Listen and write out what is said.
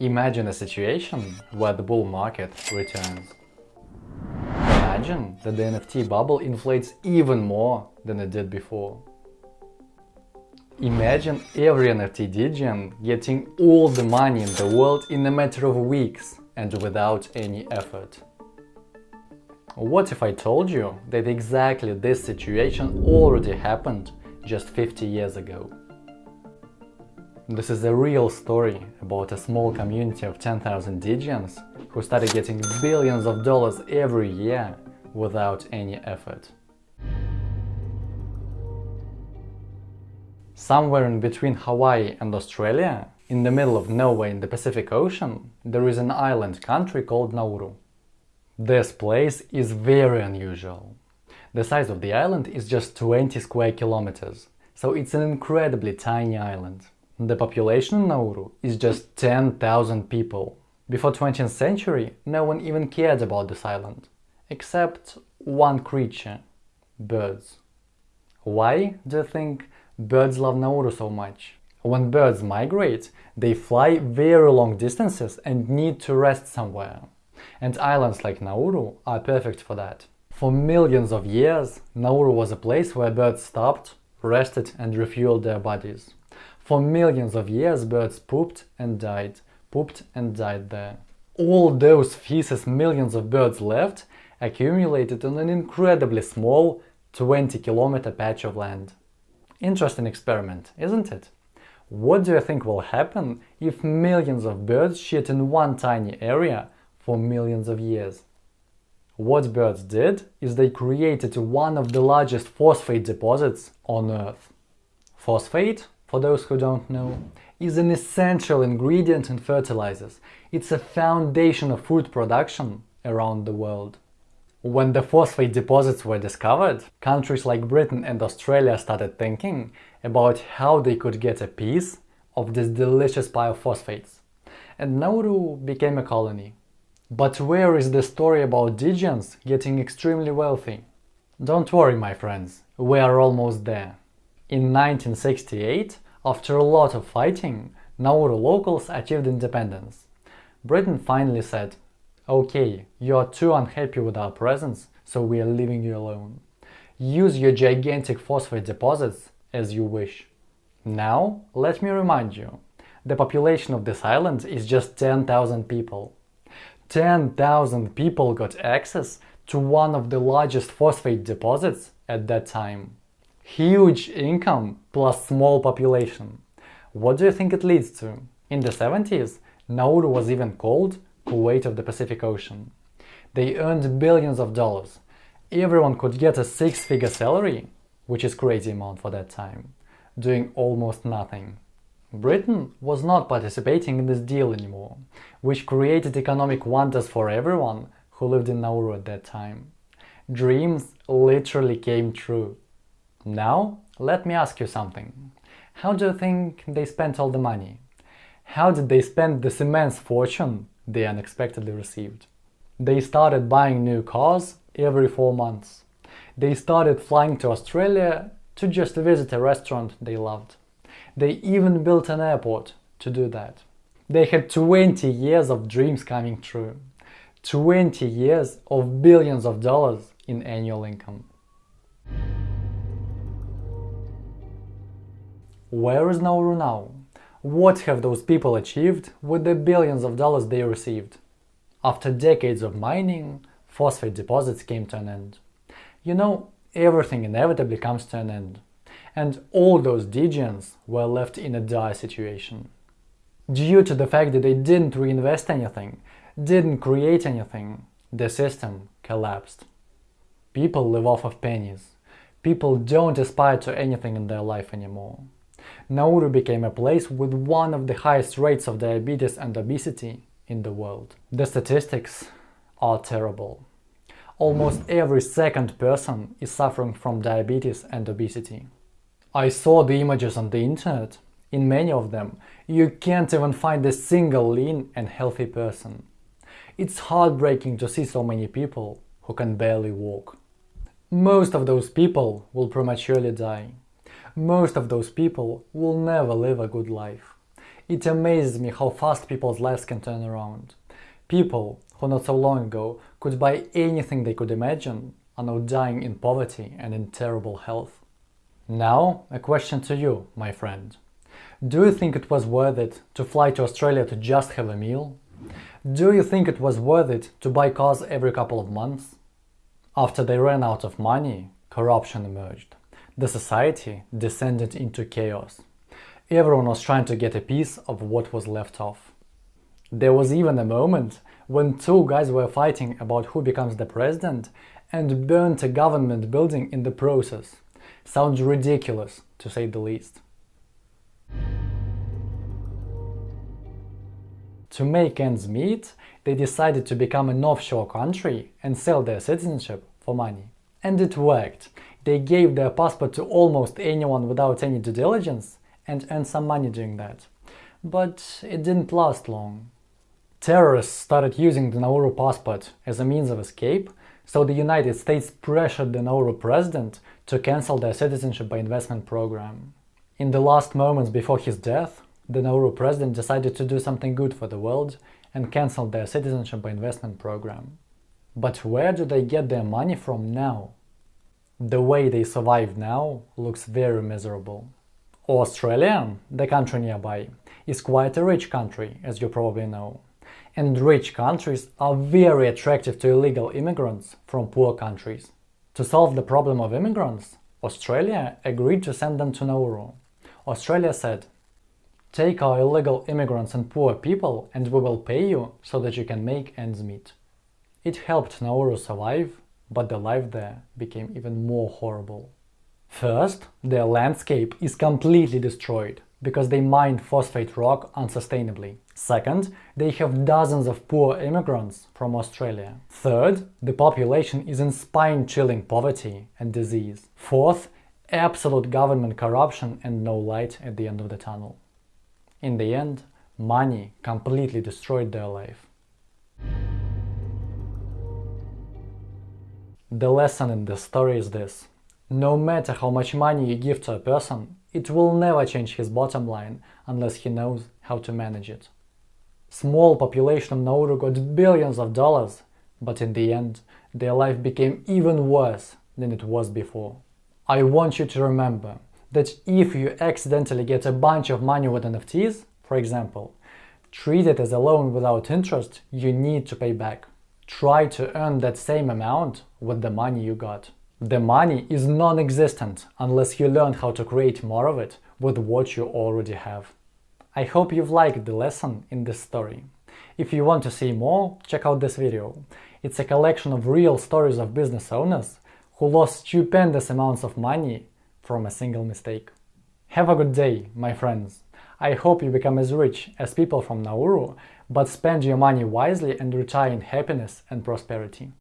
Imagine a situation where the bull market returns. Imagine that the NFT bubble inflates even more than it did before. Imagine every NFT Degen getting all the money in the world in a matter of weeks and without any effort. What if I told you that exactly this situation already happened just 50 years ago? This is a real story about a small community of 10,000 Degens who started getting billions of dollars every year without any effort. Somewhere in between Hawaii and Australia, in the middle of nowhere in the Pacific Ocean, there is an island country called Nauru. This place is very unusual. The size of the island is just 20 square kilometers, so it's an incredibly tiny island. The population in Nauru is just 10,000 people. Before 20th century, no one even cared about this island, except one creature – birds. Why, do you think, birds love Nauru so much. When birds migrate, they fly very long distances and need to rest somewhere. And islands like Nauru are perfect for that. For millions of years, Nauru was a place where birds stopped, rested and refueled their bodies. For millions of years birds pooped and died, pooped and died there. All those feces millions of birds left accumulated on an incredibly small 20 kilometer patch of land. Interesting experiment, isn't it? What do you think will happen if millions of birds shit in one tiny area for millions of years? What birds did is they created one of the largest phosphate deposits on Earth. Phosphate, for those who don't know, is an essential ingredient in fertilizers. It's a foundation of food production around the world. When the phosphate deposits were discovered, countries like Britain and Australia started thinking about how they could get a piece of this delicious pile of phosphates. And Nauru became a colony. But where is the story about Degens getting extremely wealthy? Don't worry, my friends, we are almost there. In 1968, after a lot of fighting, Nauru locals achieved independence. Britain finally said, Okay, you are too unhappy with our presence, so we are leaving you alone. Use your gigantic phosphate deposits as you wish. Now, let me remind you, the population of this island is just 10,000 people. 10,000 people got access to one of the largest phosphate deposits at that time. Huge income plus small population. What do you think it leads to? In the 70s, Nauru was even called Kuwait of the Pacific Ocean. They earned billions of dollars. Everyone could get a six-figure salary, which is crazy amount for that time, doing almost nothing. Britain was not participating in this deal anymore, which created economic wonders for everyone who lived in Nauru at that time. Dreams literally came true. Now, let me ask you something. How do you think they spent all the money? How did they spend this immense fortune they unexpectedly received. They started buying new cars every four months. They started flying to Australia to just visit a restaurant they loved. They even built an airport to do that. They had 20 years of dreams coming true. 20 years of billions of dollars in annual income. Where is Nauru now? What have those people achieved with the billions of dollars they received? After decades of mining, phosphate deposits came to an end. You know, everything inevitably comes to an end. And all those Degens were left in a dire situation. Due to the fact that they didn't reinvest anything, didn't create anything, the system collapsed. People live off of pennies. People don't aspire to anything in their life anymore. Nauru became a place with one of the highest rates of diabetes and obesity in the world. The statistics are terrible. Almost every second person is suffering from diabetes and obesity. I saw the images on the internet. In many of them, you can't even find a single lean and healthy person. It's heartbreaking to see so many people who can barely walk. Most of those people will prematurely die most of those people will never live a good life. It amazes me how fast people's lives can turn around. People who not so long ago could buy anything they could imagine are now dying in poverty and in terrible health. Now, a question to you, my friend. Do you think it was worth it to fly to Australia to just have a meal? Do you think it was worth it to buy cars every couple of months? After they ran out of money, corruption emerged. The society descended into chaos. Everyone was trying to get a piece of what was left off. There was even a moment when two guys were fighting about who becomes the president and burnt a government building in the process. Sounds ridiculous, to say the least. To make ends meet, they decided to become an offshore country and sell their citizenship for money. And it worked. They gave their passport to almost anyone without any due diligence and earned some money doing that. But it didn't last long. Terrorists started using the Nauru passport as a means of escape, so the United States pressured the Nauru president to cancel their citizenship by investment program. In the last moments before his death, the Nauru president decided to do something good for the world and canceled their citizenship by investment program. But where do they get their money from now? The way they survive now looks very miserable. Australia, the country nearby, is quite a rich country, as you probably know. And rich countries are very attractive to illegal immigrants from poor countries. To solve the problem of immigrants, Australia agreed to send them to Nauru. Australia said, Take our illegal immigrants and poor people and we will pay you so that you can make ends meet. It helped Nauru survive, but the life there became even more horrible. First, their landscape is completely destroyed because they mine phosphate rock unsustainably. Second, they have dozens of poor immigrants from Australia. Third, the population is in spine-chilling poverty and disease. Fourth, absolute government corruption and no light at the end of the tunnel. In the end, money completely destroyed their life. The lesson in this story is this. No matter how much money you give to a person, it will never change his bottom line unless he knows how to manage it. Small population of Nauru got billions of dollars, but in the end, their life became even worse than it was before. I want you to remember that if you accidentally get a bunch of money with NFTs, for example, treat it as a loan without interest you need to pay back. Try to earn that same amount with the money you got. The money is non-existent unless you learn how to create more of it with what you already have. I hope you've liked the lesson in this story. If you want to see more, check out this video. It's a collection of real stories of business owners who lost stupendous amounts of money from a single mistake. Have a good day, my friends. I hope you become as rich as people from Nauru, but spend your money wisely and retire in happiness and prosperity.